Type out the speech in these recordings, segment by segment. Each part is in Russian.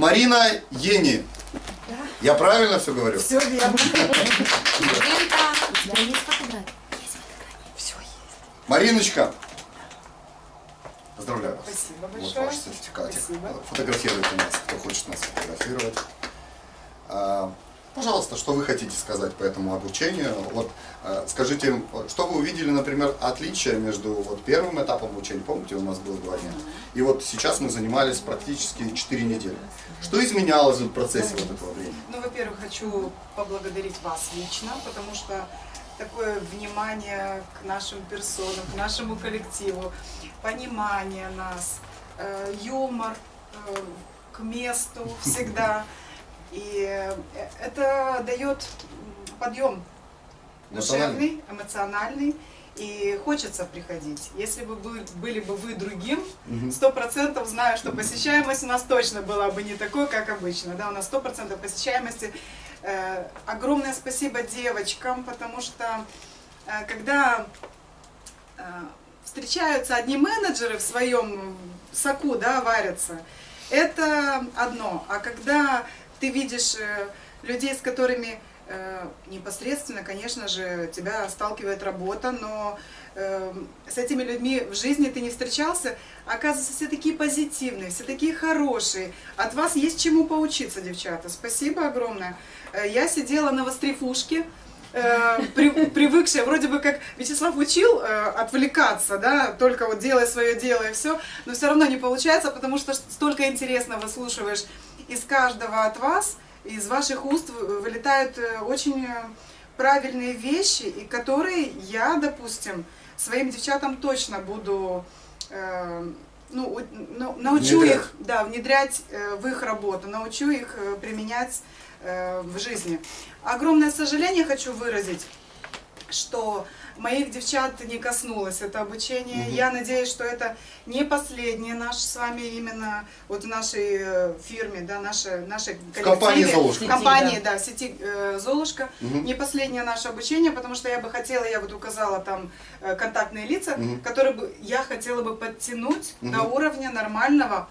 Марина Ени. Я правильно все говорю? Все верно. Мариночка. Поздравляю вас. Спасибо Вот большое. ваш сертификатик. Спасибо. Фотографируйте нас, кто хочет нас фотографировать. Пожалуйста, что вы хотите сказать по этому обучению? Вот, а, скажите, что вы увидели, например, отличие между вот первым этапом обучения, помните, у нас было два дня, и вот сейчас мы занимались практически 4 недели. Что изменялось в процессе вот этого времени? Ну, во-первых, хочу поблагодарить вас лично, потому что такое внимание к нашим персонам, к нашему коллективу, понимание нас, э, юмор э, к месту всегда. И э, это дает подъем душевный, эмоциональный. И хочется приходить. Если бы вы, были бы вы другим, сто процентов знаю, что посещаемость у нас точно была бы не такой, как обычно. Да, у нас сто процентов посещаемости. Э, огромное спасибо девочкам, потому что э, когда э, встречаются одни менеджеры в своем соку, да, варятся, это одно. А когда ты видишь э, людей, с которыми э, непосредственно, конечно же, тебя сталкивает работа, но э, с этими людьми в жизни ты не встречался, оказывается, все такие позитивные, все такие хорошие. От вас есть чему поучиться, девчата. Спасибо огромное. Э, Я сидела на вострифушке, э, при- привыкшая, вроде бы как Вячеслав учил э, отвлекаться, да, только вот делай свое дело и все, но все равно не получается, потому что столько интересно выслушиваешь из каждого от вас, из ваших уст вы- вылетают э, очень э, правильные вещи, и которые я, допустим, своим девчатам точно буду, э, ну, ну, научу Внедрять. их, да, внедрять в их работу, научу их применять в жизни. Огромное сожаление хочу выразить, что моих девчат не коснулось это обучение. Мгм. Я надеюсь, что это не последнее наше с вами именно вот в нашей э, фирме, да, нашей, нашей В компании коллективе, «Золушка». Компании, да, в сети э, Золушка. Мгм. Не последнее наше обучение, потому что я бы хотела, я вот указала там э, контактные лица, Мгм. которые бы я хотела бы подтянуть Мгм. до уровня нормального,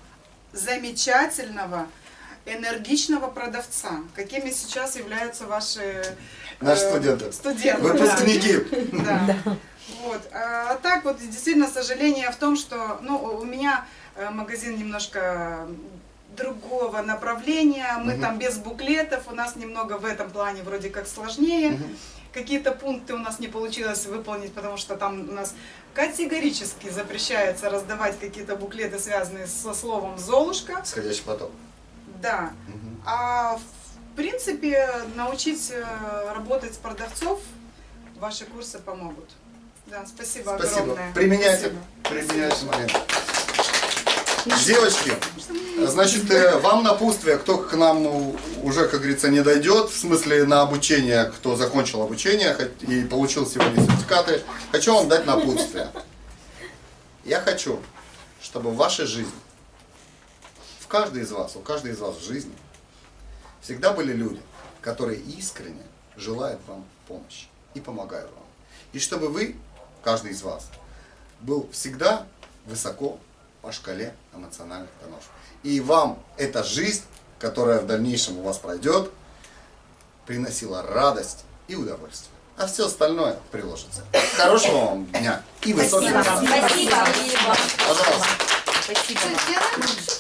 замечательного, энергичного продавца. Какими сейчас являются ваши Наши э, студенты. студенты, да. Выпускники. Да. Вот. А так вот, действительно, сожаление в том, что ну, у меня э, магазин немножко другого направления, мы Мгм. там без буклетов, у нас немного в этом плане вроде как сложнее. Мгм. Какие-то пункты у нас не получилось выполнить, потому что там у нас категорически запрещается раздавать какие-то буклеты, связанные со словом «Золушка». Сходящий поток. Да. А в принципе, научить э, работать с продавцов ваши курсы помогут. Да, спасибо, Спасибо. огромное. Применяйте. Спасибо. Применяйте момент. Девочки, значит, э, вам напутствие, кто к нам уже, как говорится, не дойдет, в смысле на обучение, кто закончил обучение и получил сегодня сертификаты, хочу вам дать напутствие. Я хочу, чтобы в вашей жизни, каждой из вас, у каждой из вас в жизни, всегда были люди, которые искренне желают вам помощи и помогают вам. И чтобы вы, каждый из вас, был всегда высоко по шкале эмоциональных тонов. И вам эта жизнь, которая в дальнейшем у вас пройдет, приносила радость и удовольствие. А все остальное приложится. Хорошего вам дня и высоких Спасибо. Спасибо. Пожалуйста. Спасибо.